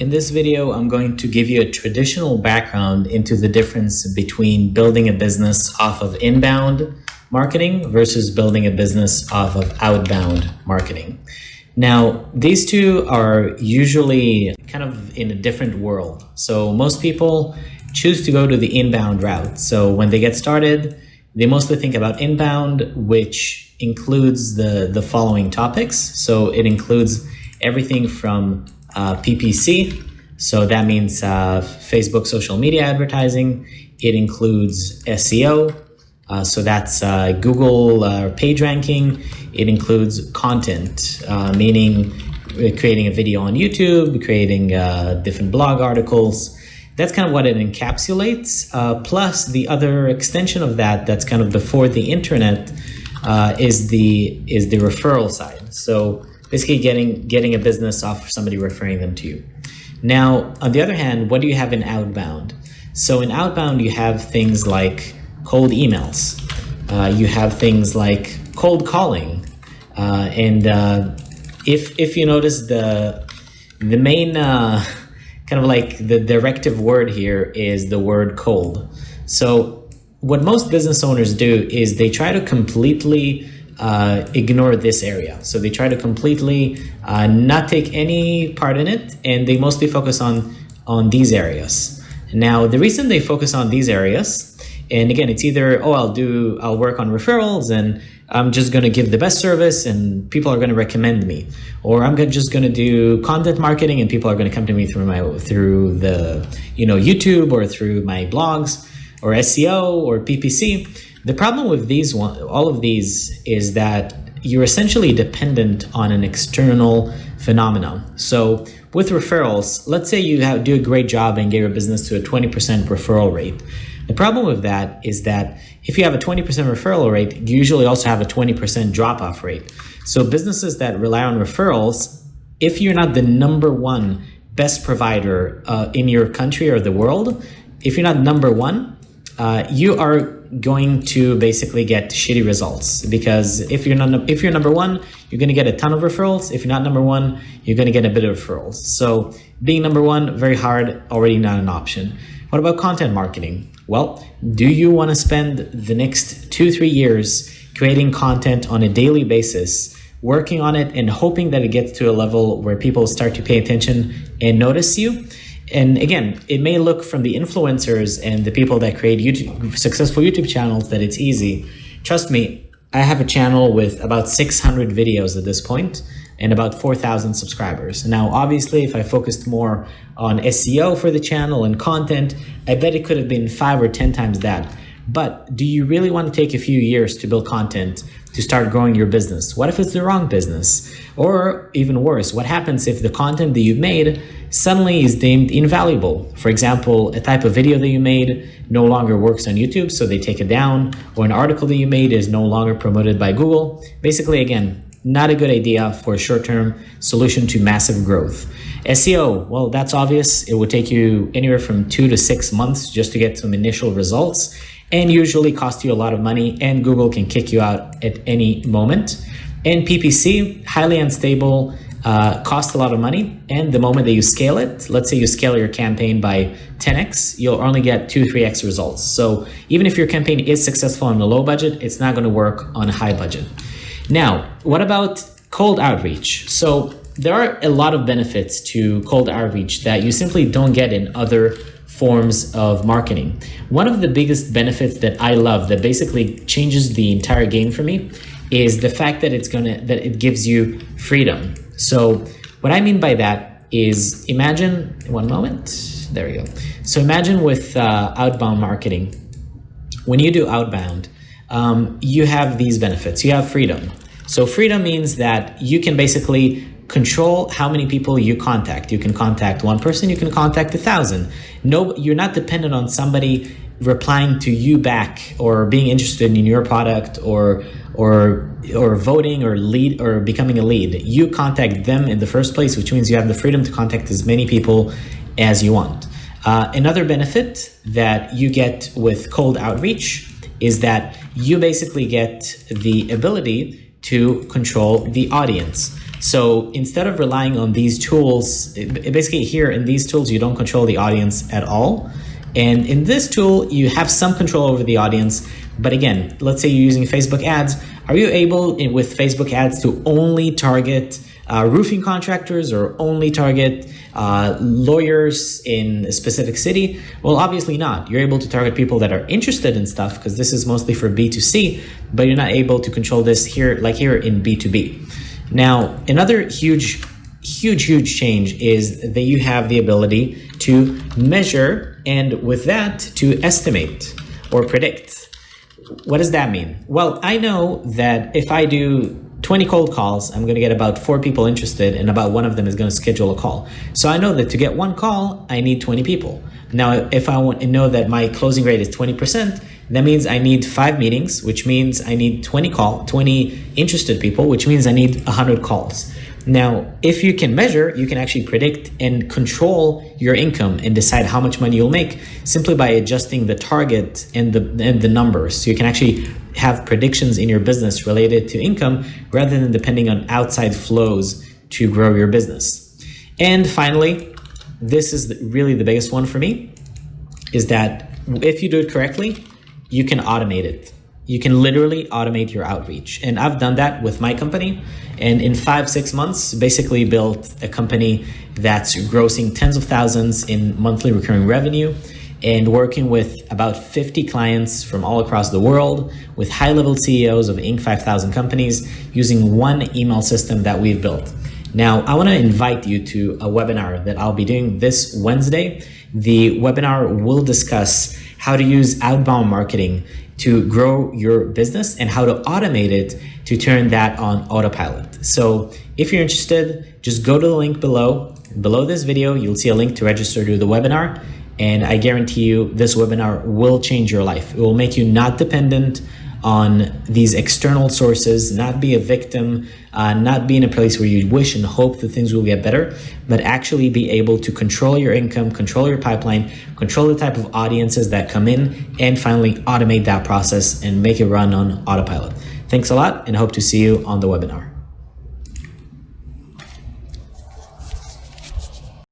In this video, I'm going to give you a traditional background into the difference between building a business off of inbound marketing versus building a business off of outbound marketing. Now, these two are usually kind of in a different world. So most people choose to go to the inbound route. So when they get started, they mostly think about inbound, which includes the, the following topics. So it includes everything from uh, PPC, so that means uh, Facebook social media advertising. It includes SEO, uh, so that's uh, Google uh, page ranking. It includes content, uh, meaning creating a video on YouTube, creating different blog articles, that's kind of what it encapsulates. Plus, the other extension of that, that's kind of before the internet, is the is the referral side. So basically, getting getting a business off of somebody referring them to you. Now, on the other hand, what do you have in outbound? So in outbound, you have things like cold emails. Uh, you have things like cold calling, uh, and uh, if if you notice the the main uh, kind of like the directive word here is the word cold. So what most business owners do is they try to completely uh, ignore this area. So they try to completely uh, not take any part in it, and they mostly focus on on these areas. Now, the reason they focus on these areas, and again, it's either oh, I'll do, I'll work on referrals and I'm just going to give the best service and people are going to recommend me or I'm just going to do content marketing and people are going to come to me through my through the you know YouTube or through my blogs or SEO or PPC the problem with these one all of these is that you're essentially dependent on an external phenomenon so with referrals let's say you have do a great job and get your business to a 20% referral rate the problem with that is that if you have a 20% referral rate, you usually also have a 20% drop off rate. So businesses that rely on referrals, if you're not the number one best provider uh, in your country or the world, if you're not number one, uh, you are going to basically get shitty results because if you're not if you're number one, you're going to get a ton of referrals. If you're not number one, you're going to get a bit of referrals. So being number one, very hard, already not an option. What about content marketing? Well, do you want to spend the next two, three years creating content on a daily basis, working on it and hoping that it gets to a level where people start to pay attention and notice you? And again, it may look from the influencers and the people that create YouTube, successful YouTube channels that it's easy. Trust me, I have a channel with about 600 videos at this point and about 4,000 subscribers. Now, obviously, if I focused more on SEO for the channel and content, I bet it could have been five or 10 times that. But do you really want to take a few years to build content to start growing your business? What if it's the wrong business? Or even worse, what happens if the content that you've made suddenly is deemed invaluable? For example, a type of video that you made no longer works on YouTube, so they take it down, or an article that you made is no longer promoted by Google. Basically, again, not a good idea for a short-term solution to massive growth. SEO, well, that's obvious. It would take you anywhere from two to six months just to get some initial results and usually cost you a lot of money and Google can kick you out at any moment. And PPC, highly unstable, uh, cost a lot of money. And the moment that you scale it, let's say you scale your campaign by 10x, you'll only get two, 3x results. So even if your campaign is successful on a low budget, it's not going to work on a high budget. Now, what about cold outreach? So there are a lot of benefits to cold outreach that you simply don't get in other forms of marketing. One of the biggest benefits that I love that basically changes the entire game for me is the fact that it's gonna that it gives you freedom. So what I mean by that is imagine one moment. There we go. So imagine with uh, outbound marketing, when you do outbound, um, you have these benefits. You have freedom. So freedom means that you can basically control how many people you contact. You can contact one person, you can contact a thousand. No, you're not dependent on somebody replying to you back or being interested in your product or or or voting or lead or becoming a lead. You contact them in the first place, which means you have the freedom to contact as many people as you want. Uh, another benefit that you get with cold outreach is that you basically get the ability to control the audience. So instead of relying on these tools, basically here in these tools, you don't control the audience at all. And in this tool, you have some control over the audience. But again, let's say you're using Facebook ads. Are you able eh, with Facebook ads to only target uh, roofing contractors or only target uh, lawyers in a specific city? Well, obviously not. You're able to target people that are interested in stuff because this is mostly for B2C, but you're not able to control this here, like here in B2B. Now, another huge, huge, huge change is that you have the ability to measure and with that to estimate or predict. What does that mean? Well, I know that if I do 20 cold calls, I'm going to get about four people interested, and about one of them is going to schedule a call. So I know that to get one call, I need 20 people. Now, if I want to know that my closing rate is 20%, that means I need five meetings, which means I need 20 call, 20 interested people, which means I need 100 calls. Now, if you can measure, you can actually predict and control your income and decide how much money you'll make simply by adjusting the target and the and the numbers. So you can actually have predictions in your business related to income rather than depending on outside flows to grow your business. And finally, this is really the biggest one for me is that if you do it correctly, you can automate it. You can literally automate your outreach. And I've done that with my company. And in five, six months, basically built a company that's grossing tens of thousands in monthly recurring revenue and working with about 50 clients from all across the world with high level CEOs of Inc. 5000 companies using one email system that we've built. Now, I want to invite you to a webinar that I'll be doing this Wednesday. The webinar will discuss how to use outbound marketing to grow your business and how to automate it to turn that on autopilot. So if you're interested, just go to the link below. Below this video, you'll see a link to register to the webinar. And I guarantee you this webinar will change your life. It will make you not dependent on these external sources, not be a victim, uh, not be in a place where you wish and hope that things will get better, but actually be able to control your income, control your pipeline, control the type of audiences that come in, and finally automate that process and make it run on autopilot. Thanks a lot and hope to see you on the webinar.